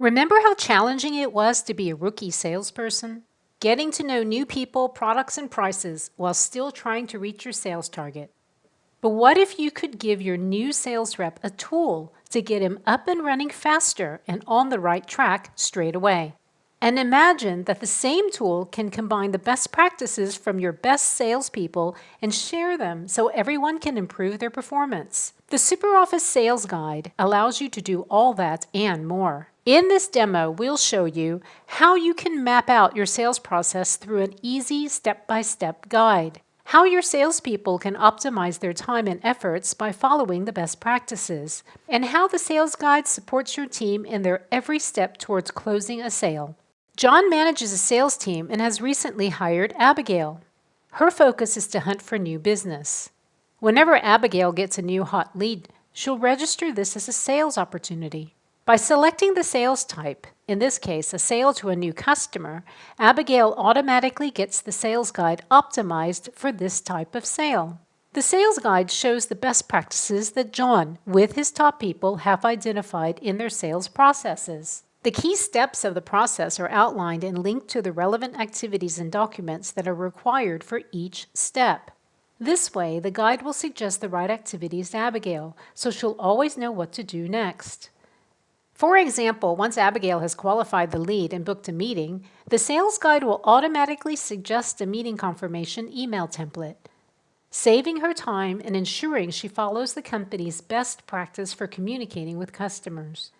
Remember how challenging it was to be a rookie salesperson? Getting to know new people, products, and prices while still trying to reach your sales target. But what if you could give your new sales rep a tool to get him up and running faster and on the right track straight away? And imagine that the same tool can combine the best practices from your best salespeople and share them so everyone can improve their performance. The SuperOffice Sales Guide allows you to do all that and more. In this demo, we'll show you how you can map out your sales process through an easy step-by-step -step guide, how your salespeople can optimize their time and efforts by following the best practices, and how the sales guide supports your team in their every step towards closing a sale. John manages a sales team and has recently hired Abigail. Her focus is to hunt for new business. Whenever Abigail gets a new hot lead, she'll register this as a sales opportunity. By selecting the sales type, in this case a sale to a new customer, Abigail automatically gets the sales guide optimized for this type of sale. The sales guide shows the best practices that John, with his top people, have identified in their sales processes. The key steps of the process are outlined and linked to the relevant activities and documents that are required for each step. This way, the guide will suggest the right activities to Abigail, so she'll always know what to do next. For example, once Abigail has qualified the lead and booked a meeting, the sales guide will automatically suggest a meeting confirmation email template, saving her time and ensuring she follows the company's best practice for communicating with customers.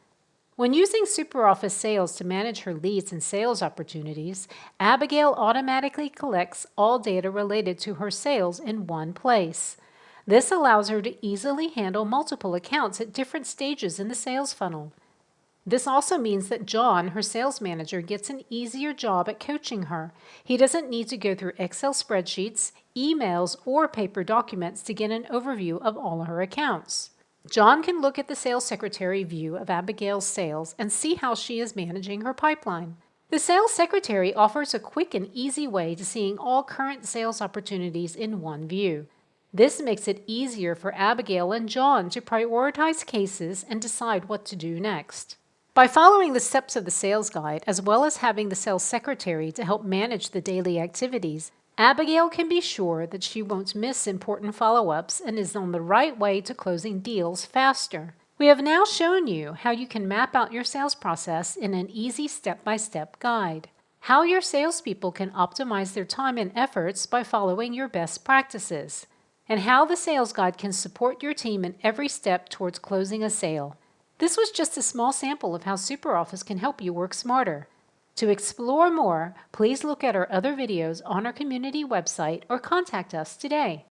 When using SuperOffice Sales to manage her leads and sales opportunities, Abigail automatically collects all data related to her sales in one place. This allows her to easily handle multiple accounts at different stages in the sales funnel. This also means that John, her sales manager, gets an easier job at coaching her. He doesn't need to go through Excel spreadsheets, emails, or paper documents to get an overview of all her accounts. John can look at the sales secretary view of Abigail's sales and see how she is managing her pipeline. The sales secretary offers a quick and easy way to seeing all current sales opportunities in one view. This makes it easier for Abigail and John to prioritize cases and decide what to do next. By following the steps of the sales guide, as well as having the sales secretary to help manage the daily activities, Abigail can be sure that she won't miss important follow-ups and is on the right way to closing deals faster. We have now shown you how you can map out your sales process in an easy step-by-step -step guide, how your salespeople can optimize their time and efforts by following your best practices, and how the sales guide can support your team in every step towards closing a sale. This was just a small sample of how SuperOffice can help you work smarter. To explore more, please look at our other videos on our community website or contact us today.